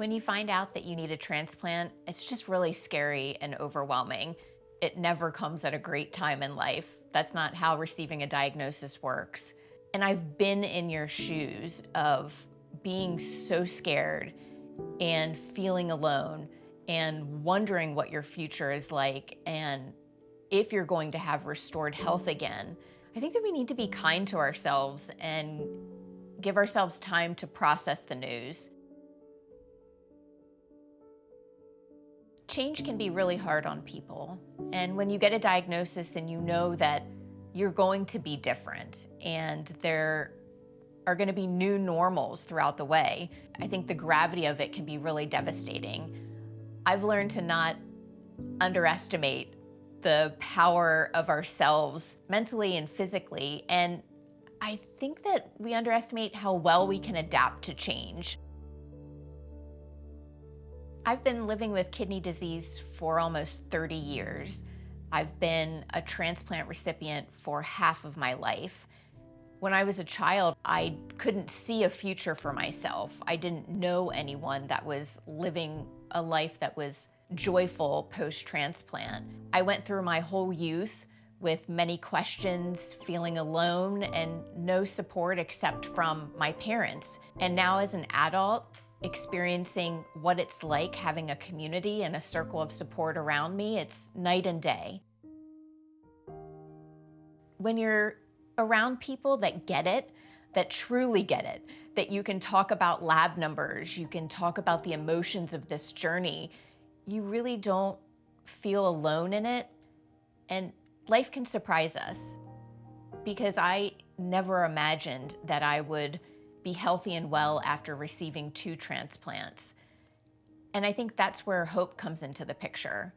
When you find out that you need a transplant, it's just really scary and overwhelming. It never comes at a great time in life. That's not how receiving a diagnosis works. And I've been in your shoes of being so scared and feeling alone and wondering what your future is like and if you're going to have restored health again. I think that we need to be kind to ourselves and give ourselves time to process the news. Change can be really hard on people. And when you get a diagnosis and you know that you're going to be different and there are going to be new normals throughout the way, I think the gravity of it can be really devastating. I've learned to not underestimate the power of ourselves mentally and physically. And I think that we underestimate how well we can adapt to change. I've been living with kidney disease for almost 30 years. I've been a transplant recipient for half of my life. When I was a child, I couldn't see a future for myself. I didn't know anyone that was living a life that was joyful post-transplant. I went through my whole youth with many questions, feeling alone, and no support except from my parents. And now as an adult, experiencing what it's like having a community and a circle of support around me, it's night and day. When you're around people that get it, that truly get it, that you can talk about lab numbers, you can talk about the emotions of this journey, you really don't feel alone in it. And life can surprise us because I never imagined that I would be healthy and well after receiving two transplants. And I think that's where hope comes into the picture.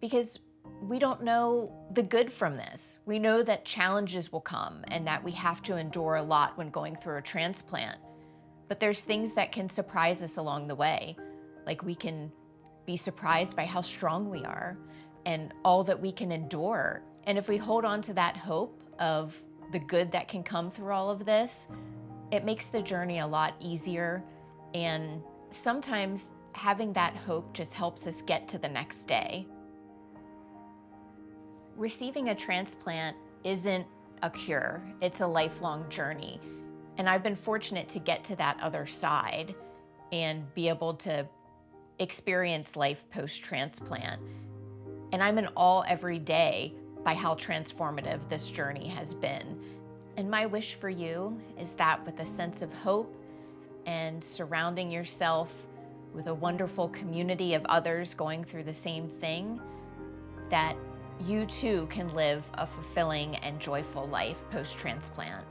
Because we don't know the good from this. We know that challenges will come and that we have to endure a lot when going through a transplant. But there's things that can surprise us along the way. Like we can be surprised by how strong we are and all that we can endure. And if we hold on to that hope of the good that can come through all of this, it makes the journey a lot easier and sometimes having that hope just helps us get to the next day. Receiving a transplant isn't a cure, it's a lifelong journey. And I've been fortunate to get to that other side and be able to experience life post-transplant. And I'm in awe every day by how transformative this journey has been. And my wish for you is that with a sense of hope and surrounding yourself with a wonderful community of others going through the same thing, that you too can live a fulfilling and joyful life post-transplant.